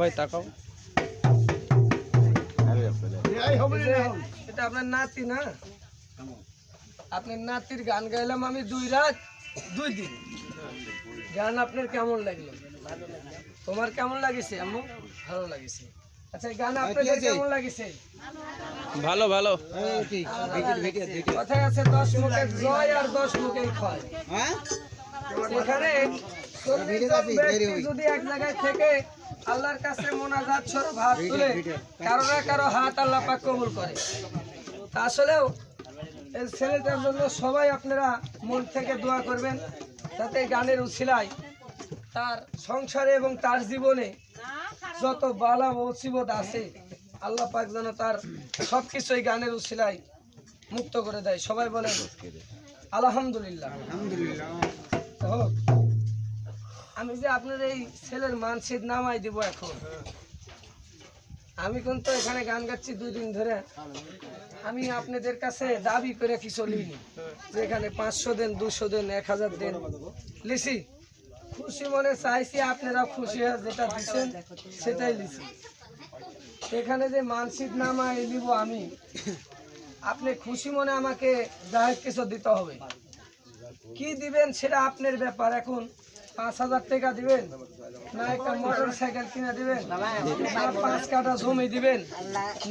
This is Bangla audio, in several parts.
ভাই এটা আপনার নাতি না? আপনার নাতির গান গাইলাম আমি দুই রাত, দুই দিন। গান আপনার কেমন লাগল? তোমার কেমন লাগিছে আম্মু? ভালো লাগিছে। আচ্ছা এই গান আপনাদের কেমন লাগিছে? ভালো ভালো। কথায় আছে দশ মুখে জয় আর দশ মুখে ক্ষয়। এখানে জন ব্যক্তি যদি এক জায়গায় থেকে আল্লাহর কাছে মোনাজাত স্বরূপ হাত তুলে কারও না কারও হাত আল্লাহ পাক কবুল করে। তা আসলেও এই ছেলেটার জন্য সবাই আপনারা মন থেকে দোয়া করবেন যাতে এই গানের উছিলায় তার সংসারে এবং তার জীবনে যত বালা মুসিবত আছে, আল্লাহ পাক যেন তার সব কিছু এই গানের উছিলায় মুক্ত করে দেয়। সবাই বলেন, আলহামদুলিল্লাহ। হোক। আমি যে আপনার এই ছেলের মানসিক নামাই দিব এখন। আমি কিন্তু এখানে গান গাচ্ছি দুই দিন ধরে। আমি আপনাদের কাছে দাবি করে কিছু লিনি যে এখানে পাঁচশো দেন, দুশো দেন, এক হাজার দেন। লিসি খুশি মনে চাইছি আপনারা খুশি হয়ে যেটা দিচ্ছেন সেটাই লিসি এখানে যে মানসিক নামাই নিব আমি। আপনি খুশি মনে আমাকে যা হোক কিছু দিতে হবে। কি দিবেন সেটা আপনার ব্যাপার। এখন পাঁচ হাজার টাকা দিবেন না একটা মোটর সাইকেল কিনে দিবেন না পাঁচ কাঠা জমি দিবেন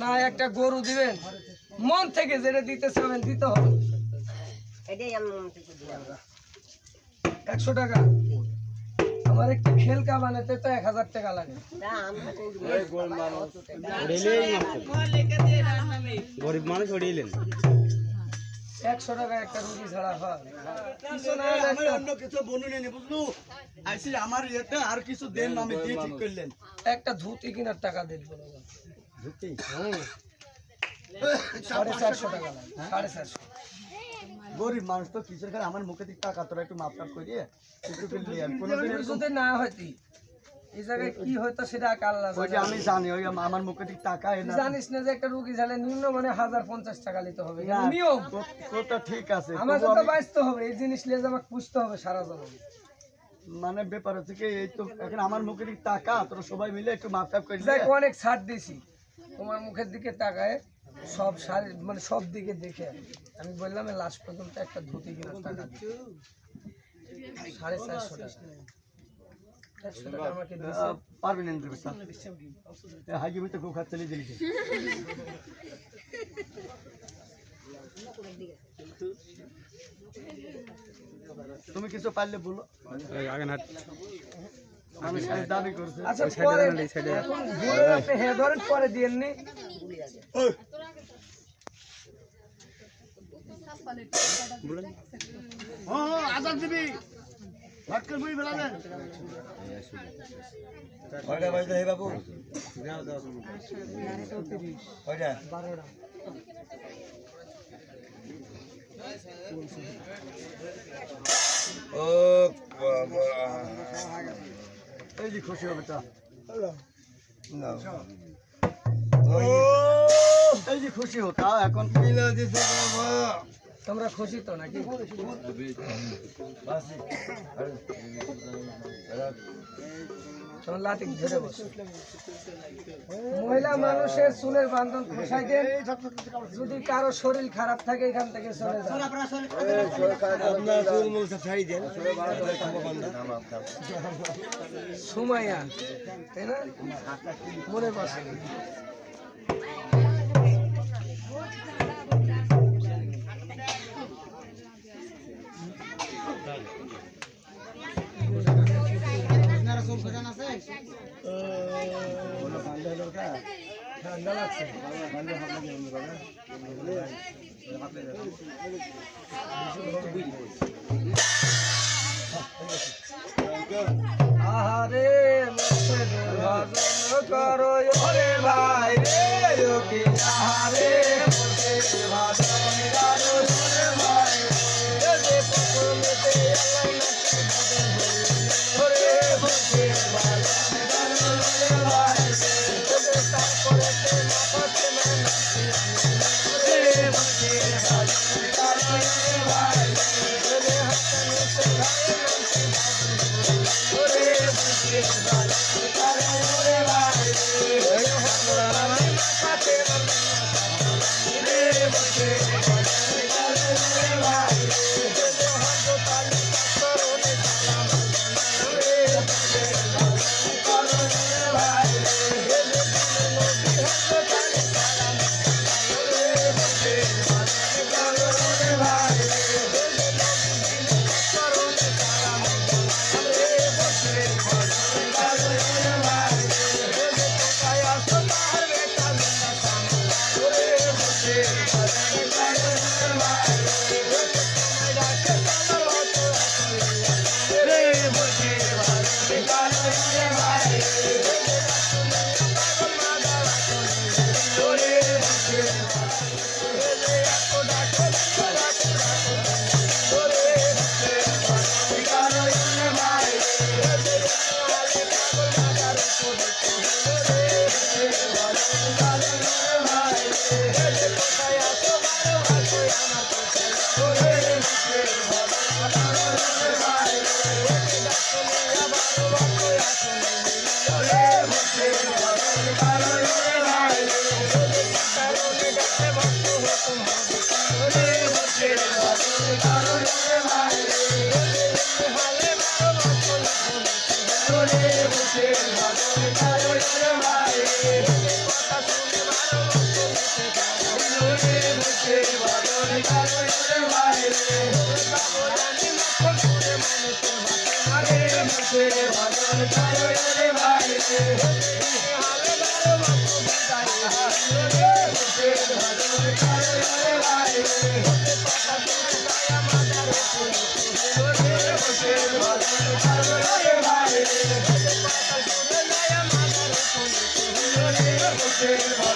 না একটা গরু দিবেন। মন থেকে যেটা দিতে চাবেন দিতে হবে। একশো টাকা। আমার একটা খেলকা বানাতে তো এক হাজার টাকা লাগে। গরিব মানুষ একশো টাকা একটা রুগী ছাড়া হয়। আমার অন্য কিছু বনু বুঝলু? আইসি আমার ইয়েতে আর কিছু দেন আমি দিয়ে ঠিক করলেন। একটা ধুতি কেনার টাকা দিন সাড়ে চারশো টাকা সাড়ে চারশো। গরিব মানুষ তো কিসের খায়? আমার মুখে দিক টাকা তোরা একটু মাপ টাপ করিয়ে একটু না হইতি। এই জায়গায় কি হইতো সেটা আল্লাহ ওই যে আমি জানি ওই আমার মুখে দিক টাকা জানিস না যে একটা রুগী ঝালে নিম্ন মানে হাজার পঞ্চাশ টাকা নিতে হবে। এটা নিয়ম ঠিক আছে আমার তো বাঁচতে হবে এই জিনিস নিয়ে যে আমাকে পুষতে হবে সারা জীবন। মানে ব্যাপার হচ্ছে কি এই তো এখন আমার মুখে দিক টাকা তোরা সবাই মিলে একটু মাপ টাপ করলি অনেক ছাড় দিছি তোমার মুখের দিকে তাকায় সব শাড়ি মানে সব দিকে দেখে। আমি বললাম লাস্ট পর্যন্ত একটা ধুতি কেনার টাকা দিই। সাড়ে চারশো টাকা। আমাকে খুব খাচ্ছে তুমি কিছু পারলে বলো। আগে হাট আমি শেষ দাবি করছি। আচ্ছা পরে ভুলে হ্যাঁ আজাদ দিবি বুঝি কয়টা বাজতে হে বাবু ও এই যে খুশি হবে তা এই যে খুশি হতা এখন মিলা দিছে বাবা তোমরা খুশি তো নাকি? মহিলা মানুষের চুলের বান্ধন দেন। যদি কারও শরীর খারাপ থাকে, এখান থেকে চলে সুমাইয়া তাই মনে বসে। ঠান্ডা লাগছে আহারে ভাই রে না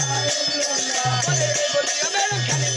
যাই কোয়ালিম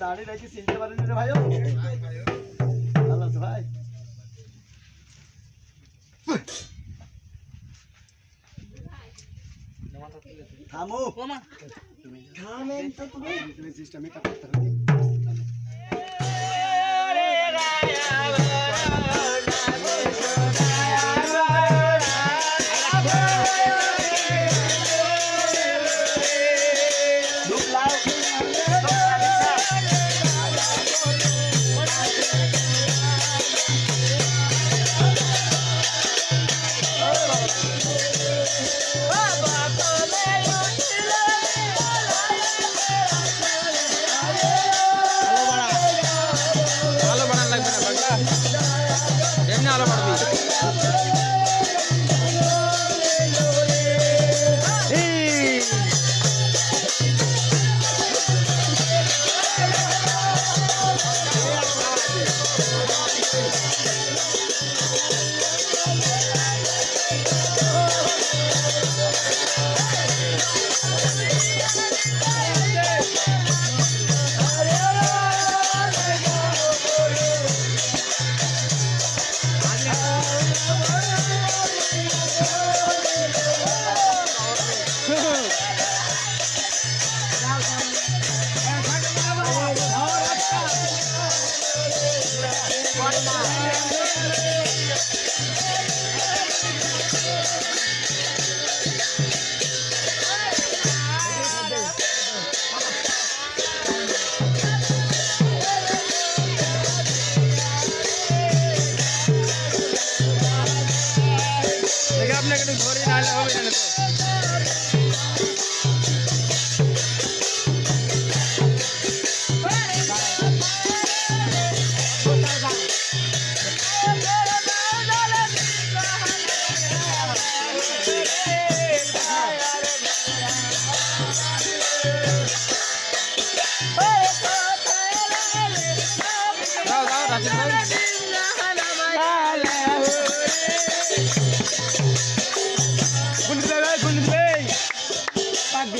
দাঁড়িয়ে রেখে চিনতে পারেন রে ভাইও। ভালো আছো ভাই? থামো। থামেন তো তুমি। সিস্টেমে কাটতে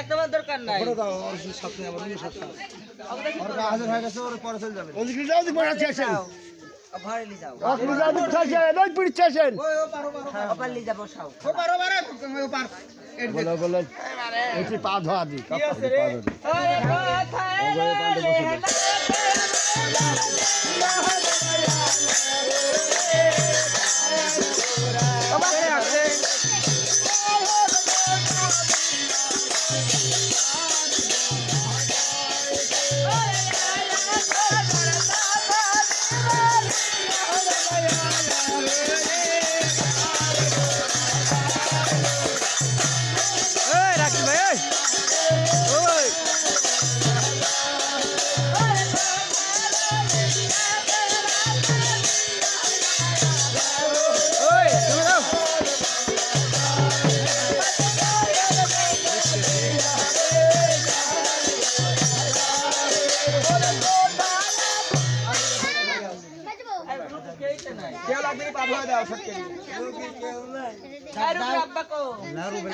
একদম দরকার নাই ওর হাজার হয়ে গেছে ওর পরে চলে যাবে ওদিকে যাও ওদিকে পরে স্টেশন ভাড়ে লি যাও ওদিকে যাও ওদিকে স্টেশন ওই স্টেশন ওপার লি যাব সাও ও পারো পারো ও পার বলো বলো এটি পা ধোয়া দি কি আছে রে ওরে কথা এই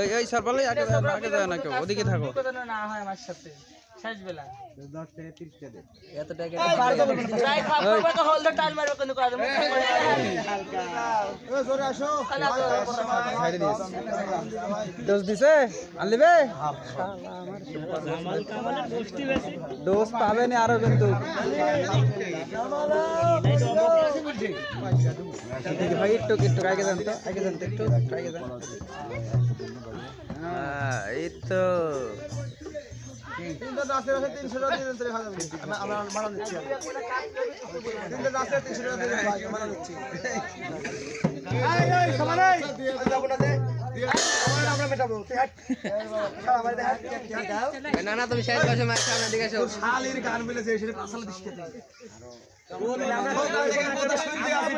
এই এই সরপালে আগে আগে যায় না কেউ ওদিকে থাকো। না হয় আমার সাথে। এত টাকা ডোজ দিছে? আনলিবে? পাবে না আরও কিন্তু। ভাই একটু একটু আগে যান তো আগে যান তো একটু আগে যান। হ্যাঁ, এই তো। তিনটা দাসের আছে তিনশো টাকা দিয়ে দেন তাহলে ভালো আমরা- মারা দিচ্ছি তিনটা দাসের তিনশো টাকা দিয়ে মারা দিচ্ছি। যাব না। না না তুমি শেষ বয়সে মার সামনে দিকে তোর শালির গান মিলেছে, সেটা আসি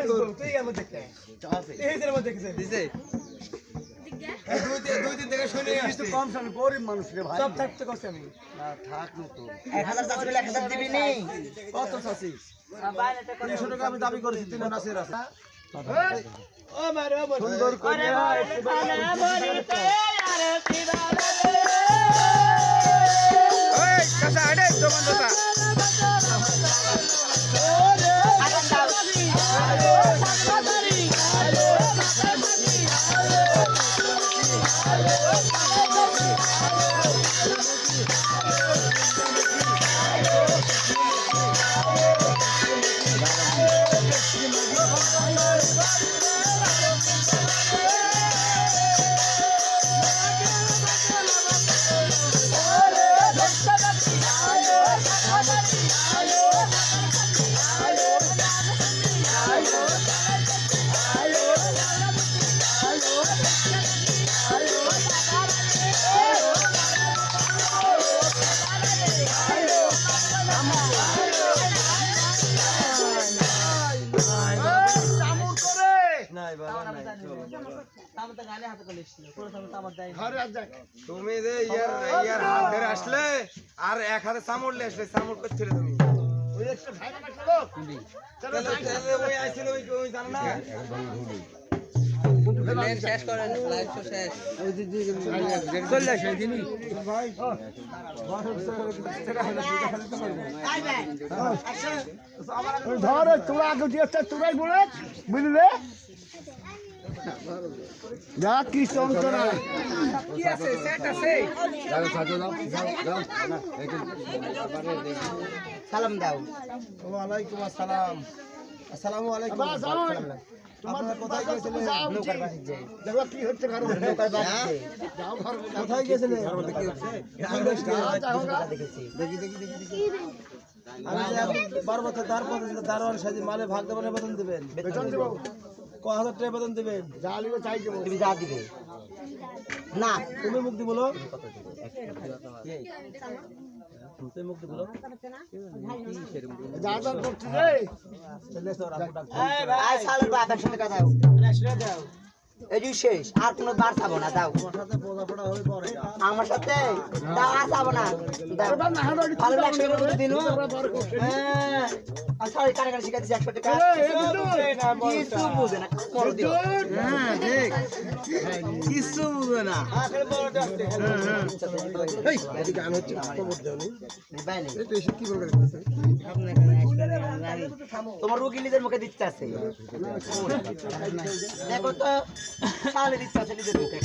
তোর। তুই? এই মধ্যে কে? দিছে এই দুই দিন থেকে শুনে আসছি। কম শুনে, গরিব মানুষ রে ভাই। সব থাকতে কষ্ট আমি। কত চাচ্ছিস? তিনশো টাকা আমি দাবি করেছি তিন নাসের আছে সুন্দর করে কাঁচা আড়ে দোকান দোকান তুমি যে ইয়ার ইয়ার হাত ধরে আসলে আর এক হাতে চামড়লে আসলে চামড় করছিলে তুমি? ওই একটা ভাই না চলো চলো তাহলে- তাহলে ওই আইছিল ওই ওই জানো না? শেষ করেন শেষ। চলে আসে দিনই। ভাই ধর তোরা আগে দিয়ে তোরাই বলে বুঝলে? যা কি যন্ত্রণা। কি আছে? সেট আছে? ওয়ালাইকুম আসসালাম। আসসালামু আলাইকুম। আপনারা কোথায় দেখো কি হচ্ছে দেখি দেখি দেখি দেখি আমি যে বারো বছর দাঁড় পর্যন্ত দারোয়ান সাজি মালে ভাগ দেবেন বেতন দেবেন। বেতন দেবো। ক হাজার টাকা বেতন দেবেন। যা চাই দেবো। তুমি যা দিবে। না তুমি মুক্তি বলো। তুমি মুক্তি বলো। যা যা করছি রে চলে এসো রাখো আয় সালের বাপ একসাথে কথা দাও। এই শেষ আর কোনো বার খাব না দাও হয়ে আমার সাথে দাও আর খাব না। ভালো লাগছে দিন? হ্যাঁ। কানে কানে শিখাচ্ছি একশো টাকা। কিছু বুঝে না হ্যাঁ কিছু না। হচ্ছে খবর দেওনি। ভাই নেই। এই তো এসে কি বলবে তোমার রুগী নিজের মুখে দিচ্ছে আছে। দেখো তো সালে দিচ্ছে আছে নিজের মুখে।